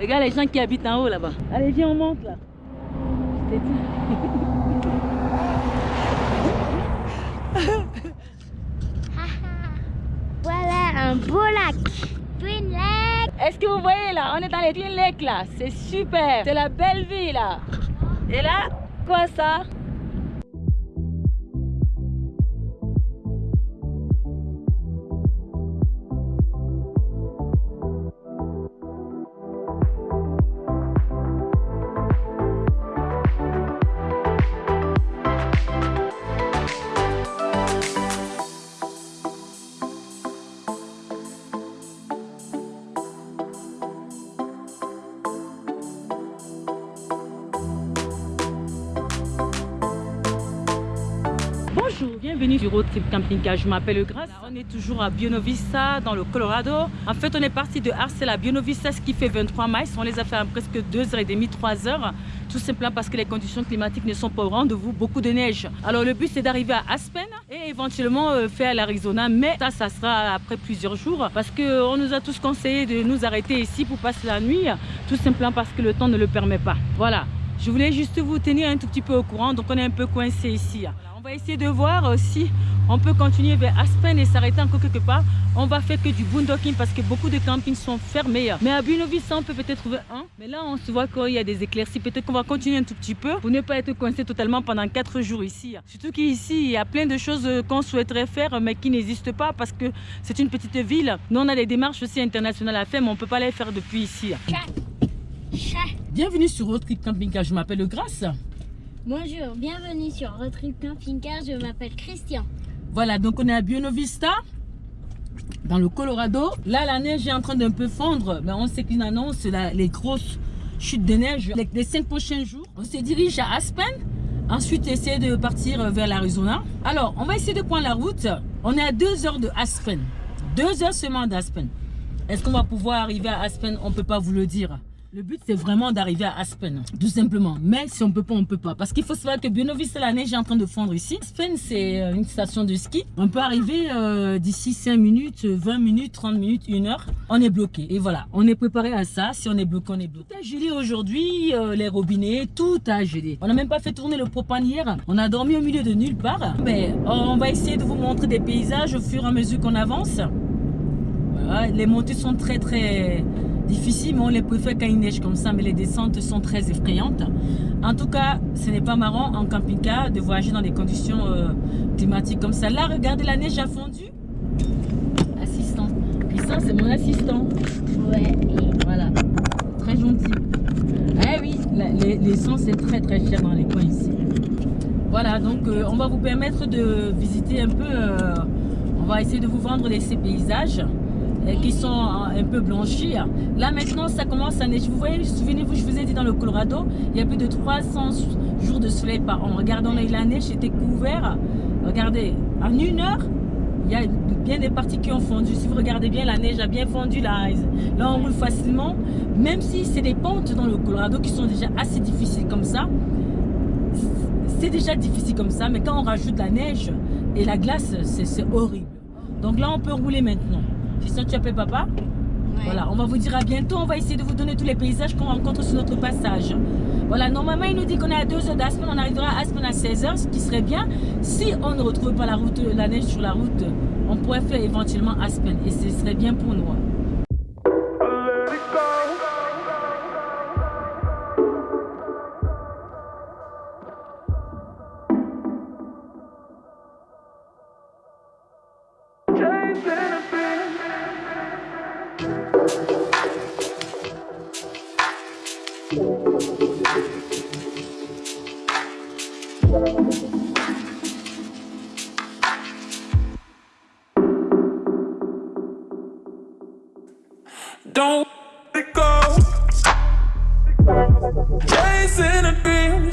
Regarde les gens qui habitent en haut là-bas. Allez, viens, on monte là. Je t'ai dit. Voilà un beau lac. Twin Lake. Est-ce que vous voyez là On est dans les Twin Lakes là. C'est super. C'est la belle vie là. Et là, quoi ça? Bienvenue sur Road Trip Camping Car. Je m'appelle Grace. On est toujours à Bionovista dans le Colorado. En fait, on est parti de Arcel à Bionovista, ce qui fait 23 miles. On les a fait en presque 2h30, 3h. Tout simplement parce que les conditions climatiques ne sont pas au rendez-vous. Beaucoup de neige. Alors, le but, c'est d'arriver à Aspen et éventuellement euh, faire l'Arizona. Mais ça, ça sera après plusieurs jours parce qu'on nous a tous conseillé de nous arrêter ici pour passer la nuit. Tout simplement parce que le temps ne le permet pas. Voilà. Je voulais juste vous tenir un tout petit peu au courant. Donc, on est un peu coincé ici. On va essayer de voir euh, si on peut continuer vers Aspen et s'arrêter encore quelque part. On va faire que du boondocking parce que beaucoup de campings sont fermés. Mais à Buenovista, on peut peut-être trouver un. Mais là, on se voit qu'il y a des éclaircies. Peut-être qu'on va continuer un tout petit peu pour ne pas être coincé totalement pendant 4 jours ici. Surtout qu'ici, il y a plein de choses euh, qu'on souhaiterait faire mais qui n'existent pas parce que c'est une petite ville. Nous, on a des démarches aussi internationales à faire, mais on ne peut pas les faire depuis ici. Bienvenue sur Road Trip Camping Car. Je m'appelle Grace. Bonjour, bienvenue sur Road Trip Camping Car. Je m'appelle Christian. Voilà, donc on est à Buenovista, dans le Colorado. Là, la neige est en train d'un peu fondre, mais on sait qu'une annonce la- les grosses chutes de neige les, les cinq prochains jours. On se dirige à Aspen. Ensuite, essayer de partir vers l'Arizona. Alors, on va essayer de prendre la route. On est à deux heures de Aspen. Deux heures seulement d'Aspen. Est-ce qu'on va pouvoir arriver à Aspen? On ne peut pas vous le dire. Le but, c'est vraiment d'arriver à Aspen, tout simplement. Mais si on peut pas, on peut pas. Parce qu'il faut savoir que Buenovista, la neige est en train de fondre ici. Aspen, c'est euh, une station de ski. On peut arriver euh, d'ici 5 minutes, 20 minutes, 30 minutes, 1 heure. On est bloqué. Et voilà, on est préparé à ça. Si on est bloqué, on est bloqué. Tout a gelé aujourd'hui, euh, les robinets, tout a gelé. On n'a même pas fait tourner le propane hier. On a dormi au milieu de nulle part. Mais on va essayer de vous montrer des paysages au fur et à mesure qu'on avance. Les montées sont très très difficiles, mais on les préfère quand il neige comme ça, mais les descentes sont très effrayantes. En tout cas, ce n'est pas marrant en camping-car de voyager dans des conditions euh, climatiques comme ça. Là, regardez, la neige a fondu. Assistant. Christian, c'est mon assistant. Ouais. Voilà. Très gentil. Eh oui, la- les- l'essence est très très cher dans les coins ici. Voilà, donc euh, on va vous permettre de visiter un peu, euh, on va essayer de vous vendre les, ces paysages qui sont euh, un peu blanchis. Là maintenant, ça commence à neiger. Vous voyez, souvenez-vous, je vous ai dit dans le Colorado, il y a plus de 300 jours de soleil par an. Regardons là, la neige était couvert. Regardez, en une heure, il y a bien des parties qui ont fondu. Si vous regardez bien, la neige a bien fondu. Là, là on roule facilement. Même si c'est des pentes dans le Colorado qui sont déjà assez difficiles comme ça, c'est déjà difficile comme ça. Mais quand on rajoute la neige et la glace, c'est horrible. Donc là, on peut rouler maintenant. Christian, tu appelles papa Ouais. Voilà, on va vous dire à bientôt. On va essayer de vous donner tous les paysages qu'on rencontre sur notre passage. Voilà, normalement, il nous dit qu'on est à 2 heures d'Aspen. On arrivera à Aspen à 16 heures, ce qui serait bien. Si on ne retrouve pas la, route, la neige sur la route, on pourrait faire éventuellement Aspen. Et ce serait bien pour nous. Don't let it go. Chasing a dream.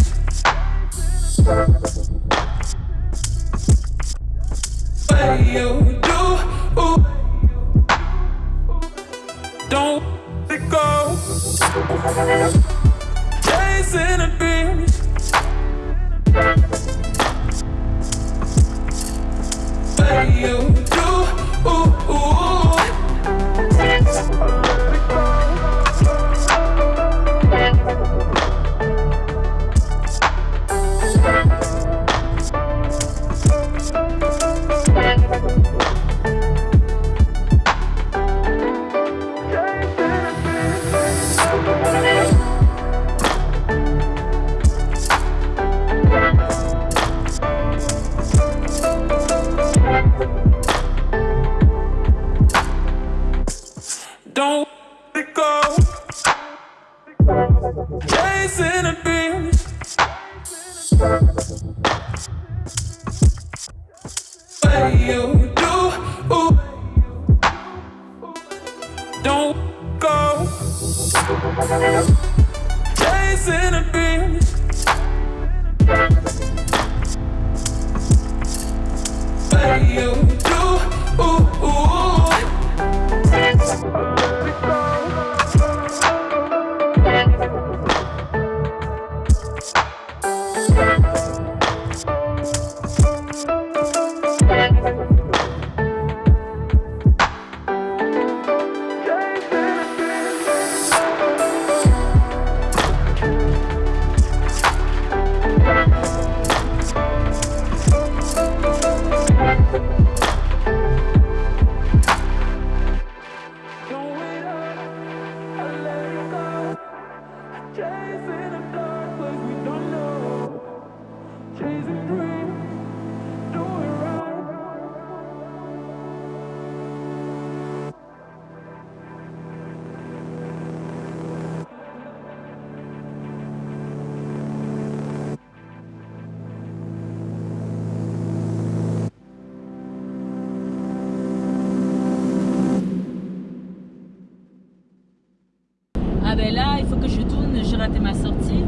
Que je tourne, j'ai raté ma sortie.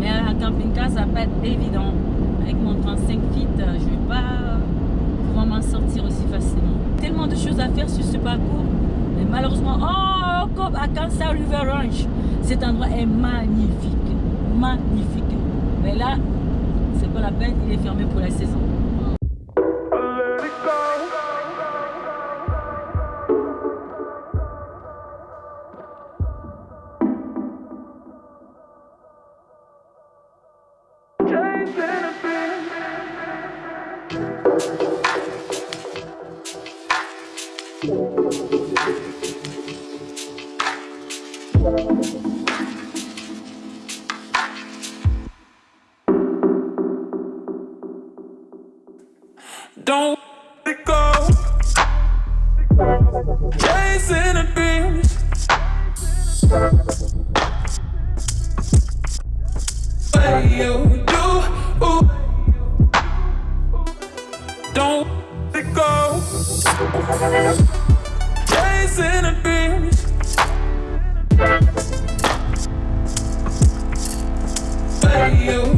Mais un camping-car, ça va pas être évident. Avec mon 35 feet, euh, je vais pas pouvoir m'en sortir aussi facilement. Tellement de choses à faire sur ce parcours. Mais malheureusement, oh, comme à Kansas River Ranch, cet endroit est magnifique. Magnifique. Mais là, c'est pas la peine, il est fermé pour la saison. Chasing a dream. Way you do. Ooh. Don't let go. Chasing a dream. Way you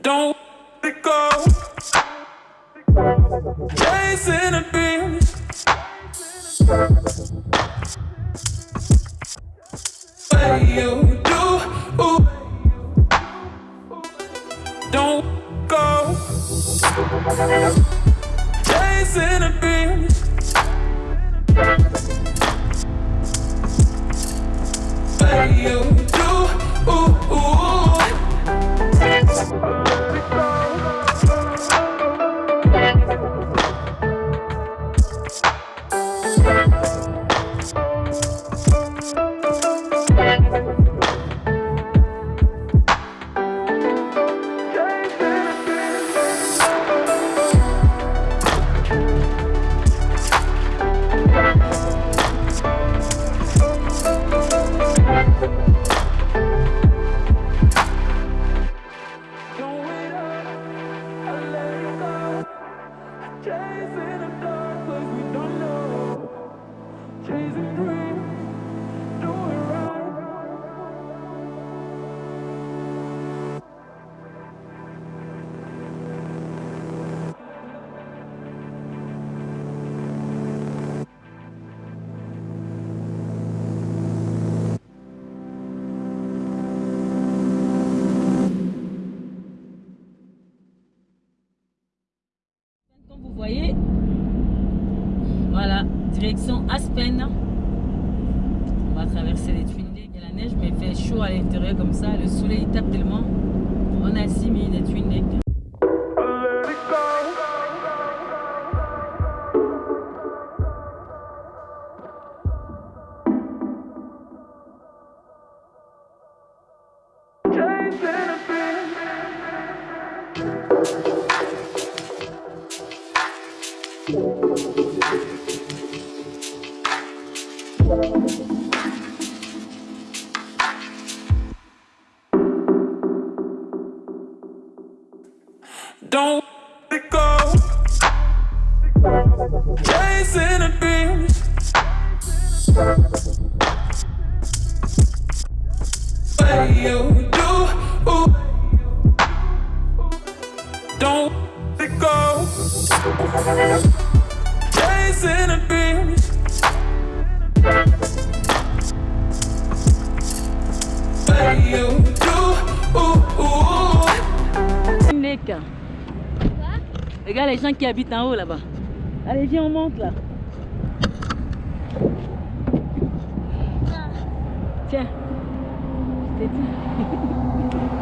Don't let go. Chasing neige, mais il fait chaud à l'intérieur comme ça. Le soleil tape tellement. On a 6 minutes de tunnel. don't go. Regarde les gens qui habitent en haut là-bas. Allez, viens, on monte là. Tiens. Je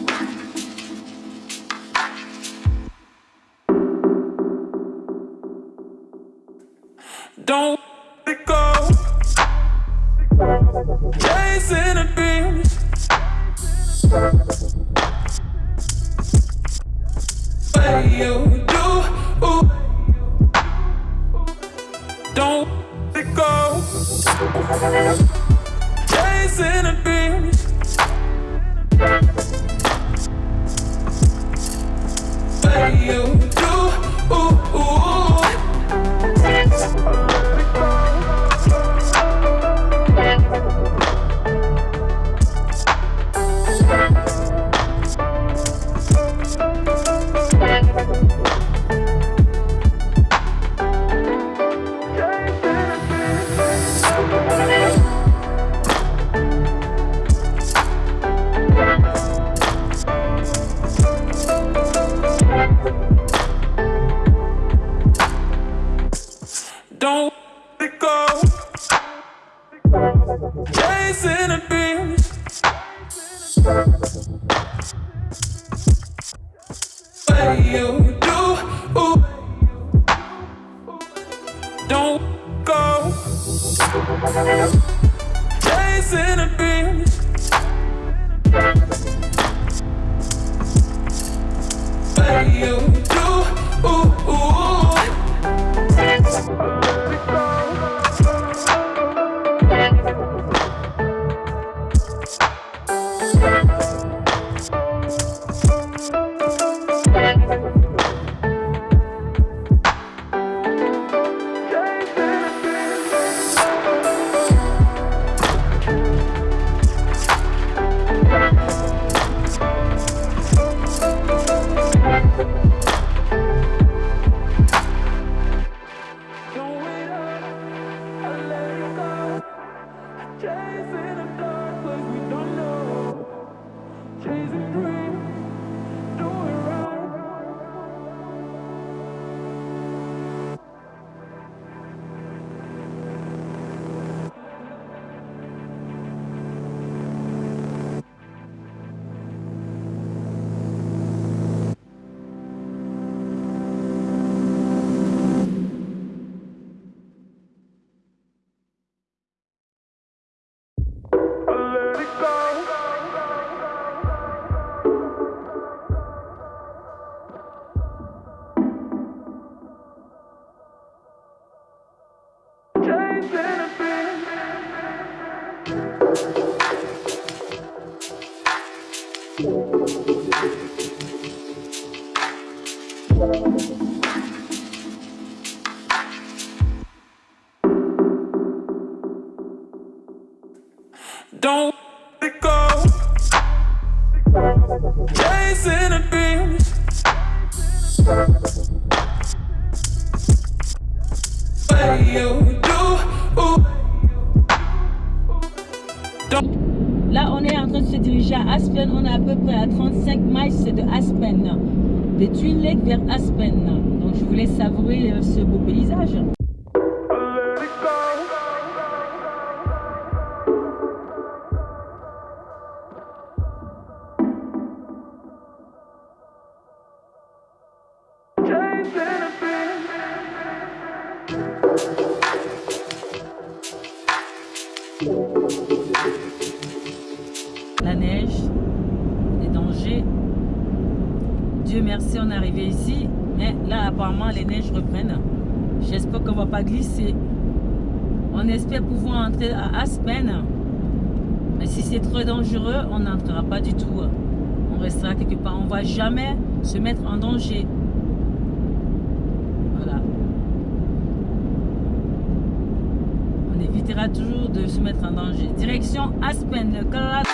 à Aspen. On est à peu près à 35 miles de Aspen. De Twin Lake vers Aspen. Donc, je voulais savourer euh, ce beau paysage. Dangereux, on n'entrera pas du tout. On restera quelque part. On va jamais se mettre en danger. Voilà. On évitera toujours de se mettre en danger. Direction Aspen, le Colorado.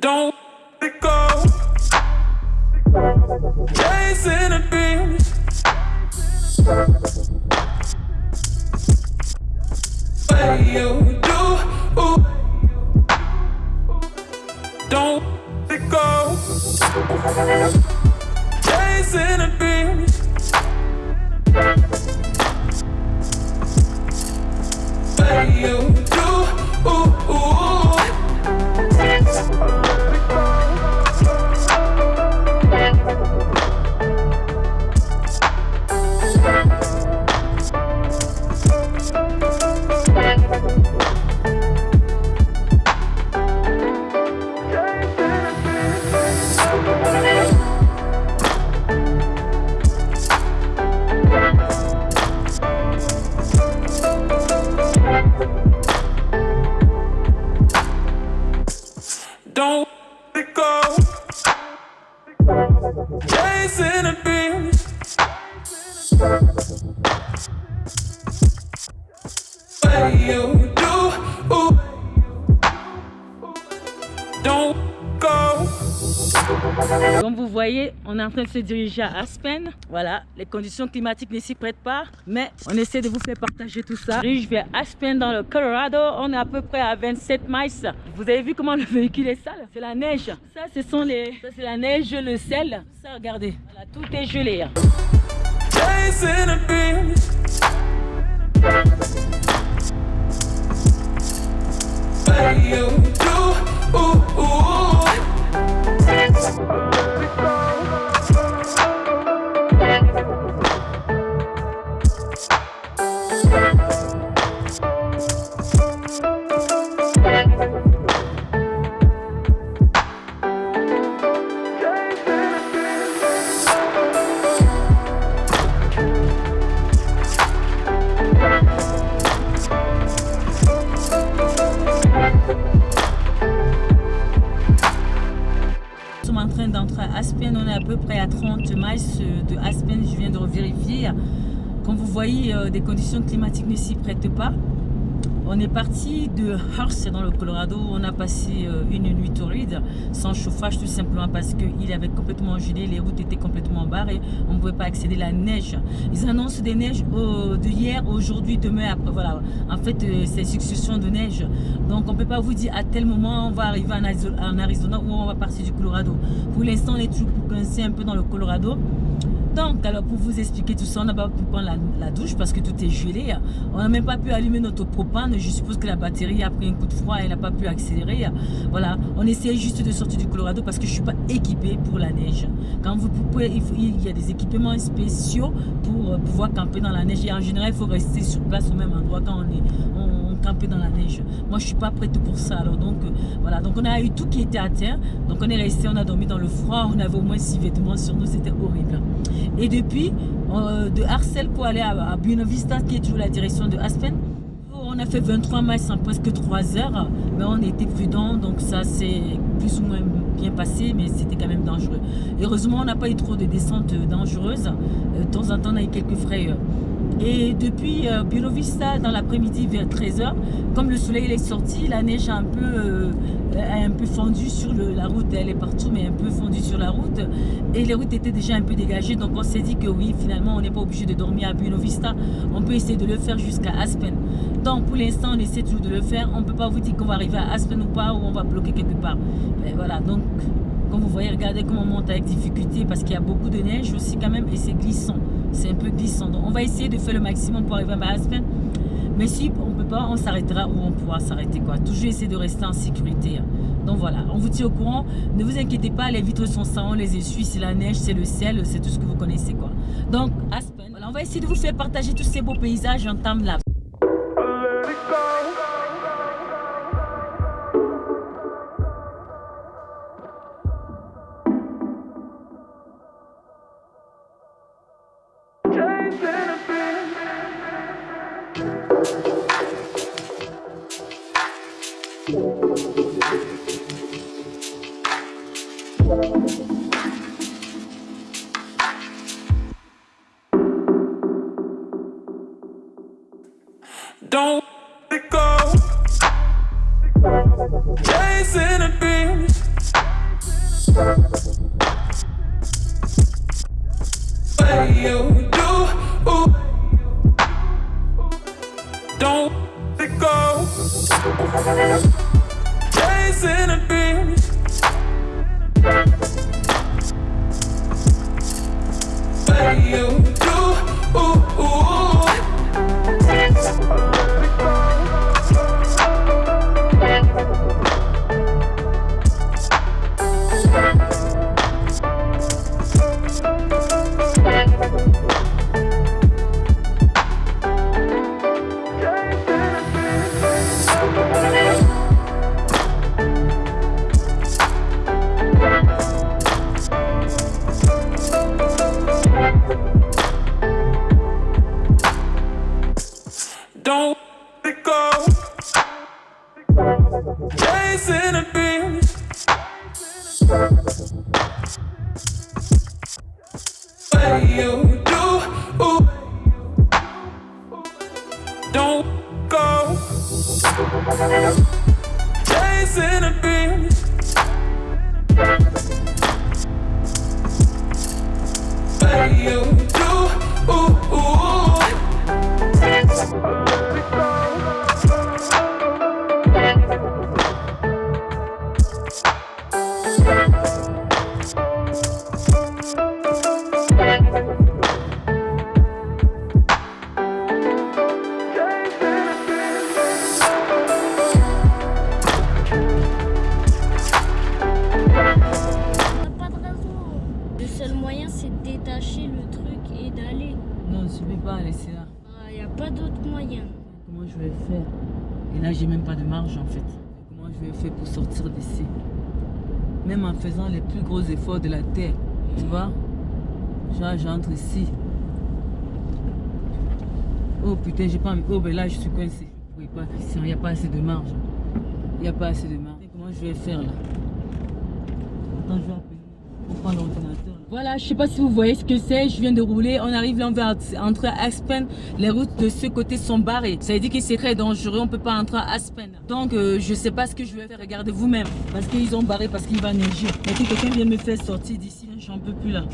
Don't se diriger à Aspen. Voilà, les conditions climatiques ne s'y prêtent pas, mais on essaie de vous faire partager tout ça. Je vais à Aspen dans le Colorado. On est à peu près à 27 miles. Vous avez vu comment le véhicule est sale? C'est la neige. Ça, ce sont les, ça c'est la neige, le sel. Ça, regardez, voilà, tout est gelé. hein. D'entrer à Aspen. On est à peu près à 30 miles de Aspen. Je viens de revérifier. Comme vous voyez, euh, des conditions climatiques ne s'y prêtent pas. On est parti de Hearst dans le Colorado. On a passé euh, une nuit torride sans chauffage tout simplement parce qu'il avait complètement gelé, les routes étaient complètement barrées, on ne pouvait pas accéder à la neige. Ils annoncent des neiges de hier, aujourd'hui, demain, après. Voilà. En fait, euh, c'est succession de neige. Donc, on ne peut pas vous dire à tel moment on va arriver en Arizona ou on va partir du Colorado. Pour l'instant, on est toujours coincé un peu dans le Colorado. Donc, alors pour vous expliquer tout ça, on n'a pas pu prendre la, douche parce que tout est gelé. On n'a même pas pu allumer notre propane. Je suppose que la batterie a pris un coup de froid et n'a pas pu accélérer. Voilà, on essaie juste de sortir du Colorado parce que je ne suis pas équipée pour la neige. Quand vous pouvez, il, y a des équipements spéciaux pour euh, pouvoir camper dans la neige. Et en général, il faut rester sur place au même endroit quand on est on, dans la neige. Moi, je ne suis pas prête pour ça. Alors donc, euh, voilà. Donc, on a eu tout qui était à terre. Donc, on est resté, on a dormi dans le froid. On avait au moins six vêtements sur nous. C'était horrible. Et depuis, euh, de Arcel pour aller à, à Buena Vista, qui est toujours la direction de Aspen, on a fait 23 miles en presque 3 heures, mais on était prudent, donc ça s'est plus ou moins bien passé, mais c'était quand même dangereux. Heureusement, on n'a pas eu trop de descentes dangereuses. Euh, De temps en temps, on a eu quelques frayeurs. Et depuis euh, Vista, dans l'après-midi vers 13h, comme le soleil est sorti, la neige a un peu, euh, un peu fondu sur la route. Elle est partout, mais un peu fondue sur la route. Et les routes étaient déjà un peu dégagées. Donc on s'est dit que oui, finalement, on n'est pas obligé de dormir à Bureau Vista. On peut essayer de le faire jusqu'à Aspen. Donc pour l'instant, on essaie toujours de le faire. On ne peut pas vous dire qu'on va arriver à Aspen ou pas, ou on va bloquer quelque part. Mais voilà, donc comme vous voyez, regardez comment on monte avec difficulté parce qu'il y a beaucoup de neige aussi quand même et c'est glissant. C'est un peu glissant. Donc on va essayer de faire le maximum pour arriver à Aspen. Mais si on ne peut pas, on s'arrêtera ou on pourra s'arrêter. Toujours essayer de rester en sécurité. hein. Donc voilà, on vous tient au courant. Ne vous inquiétez pas, les vitres sont sans, les essuie, c'est la neige, c'est le ciel, c'est tout ce que vous connaissez. quoi. Donc Aspen, on va essayer de vous faire partager tous ces beaux paysages en time Don't let go. Chasing a dream. What you do? Ooh. Don't let go. Chasing a dream. What you Non, je ne vais pas laisser là. Il n'y a pas d'autre moyen. Comment je vais faire? Et là, j'ai même pas de marge en fait. Comment je vais faire pour sortir d'ici? Même en faisant les plus gros efforts de la terre. Tu vois? Genre, j'entre ici. Oh putain, j'ai pas envie. Oh, ben là, je suis coincé. Oui, pas. Il n'y a pas assez de marge. Il n'y a pas assez de marge. Comment je vais faire là? Attends, je vais appeler. Pour prendre l'ordinateur. Voilà, je sais pas si vous voyez ce que c'est. Je viens de rouler. On arrive là, on va entrer à Aspen. Les routes de ce côté sont barrées. Ça veut dire que c'est très dangereux. On peut pas entrer à Aspen. Donc, euh, je sais pas ce que je vais faire. Regardez vous-même. Parce qu'ils ont barré, parce qu'il va neiger. Mais que quelqu'un vient me faire sortir d'ici. J'en peux plus là.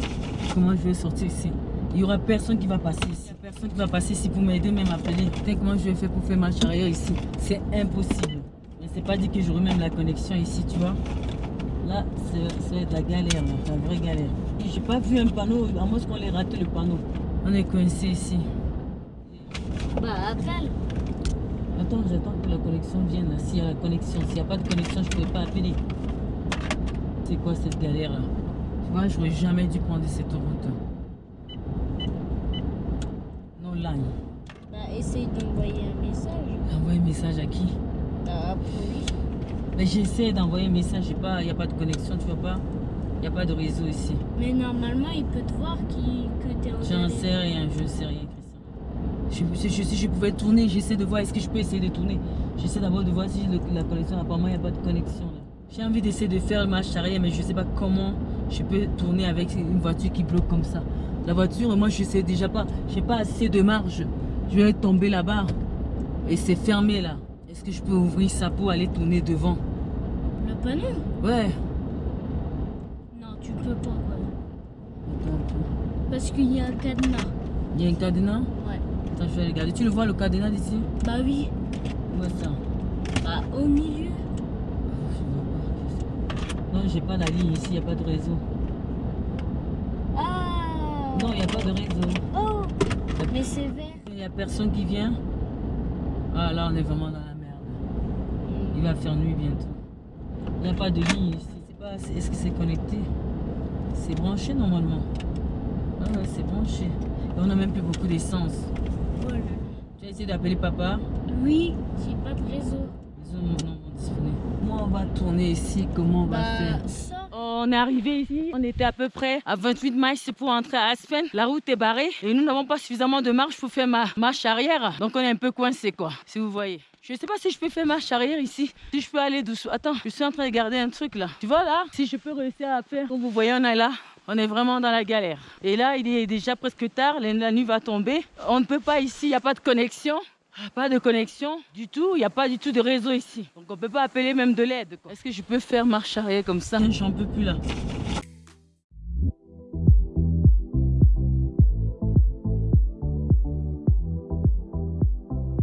Comment je vais sortir ici? Il y aura personne qui va passer ici. Il y a personne qui va passer ici pour m'aider, même appeler. Comment je vais faire pour faire marche arrière ici? C'est impossible. Mais c'est pas dit que j'aurai même la connexion ici, tu vois. Là, c'est- la galère, là, la vraie galère. J'ai pas vu un panneau, à moins qu'on ait raté le panneau. On est coincé ici. Bah, appelle. Attends, j'attends que la connexion vienne là. S'il y a la connexion, s'il n'y a pas de connexion, je ne peux pas appeler. C'est quoi cette galère là? Tu vois, j'aurais jamais dû prendre cette route. Non line. Bah, essaye d'envoyer un message. Envoyer un message à qui? À la police. Mais j'essaie d'envoyer un message, il n'y a pas de connexion, tu vois pas Il n'y a pas de réseau ici. Mais normalement, il peut te voir qui, que t'es en J'en sais rien, je ne sais rien, Christian. Je, je- si je pouvais tourner, j'essaie de voir, est-ce que je peux essayer de tourner? J'essaie d'abord de voir si le- la connexion, apparemment il n'y a pas de connexion. J'ai envie d'essayer de faire marche arrière, mais je ne sais pas comment je peux tourner avec une voiture qui bloque comme ça. la voiture, moi je sais déjà pas, j'ai pas assez de marge. Je vais tomber là-bas et c'est fermé là. Est-ce que je peux ouvrir ça pour aller tourner devant? Le panneau Ouais. Non, tu peux pas. quoi. Attends un peu. Parce qu'il y a un cadenas. Il y a un cadenas Ouais. Attends, je vais regarder. Tu le vois le cadenas d'ici Bah oui. Où est ça Bah au milieu. Non, j'ai pas la ligne ici, il n'y a pas de réseau. Ah Non, il n'y a pas de réseau. Oh Mais c'est vert. Il n'y a personne qui vient. Ah là, on est vraiment dans la merde. Il va faire nuit bientôt. Il n'y a pas de ligne ici. C'est pas- c'est- Est-ce que c'est connecté? C'est branché normalement. Ah ouais, c'est branché. Et on n'a même plus beaucoup d'essence. Tu as essayé d'appeler papa? Oui, j'ai pas de réseau. Ont non, non, disponible. Moi, on va tourner ici? Comment on va faire? Bah ça. On est arrivé ici, on était à peu près à 28 miles pour entrer à Aspen. La route est barrée et nous n'avons pas suffisamment de marche pour faire ma marche arrière. Donc on est un peu coincé quoi, si vous voyez. Je ne sais pas si je peux faire marche arrière ici. Si je peux aller doucement. Attends, je suis en train de garder un truc là. Tu vois là? Si je peux réussir à faire. Comme vous voyez, on est là. On est vraiment dans la galère. Et là, il est déjà presque tard. La nuit va tomber. On ne peut pas ici. Il n'y a pas de connexion. Pas de connexion du tout, il n'y a pas du tout de réseau ici. Donc on peut pas appeler même de l'aide. Est-ce que je peux faire marche arrière comme ça? J'en peux plus là.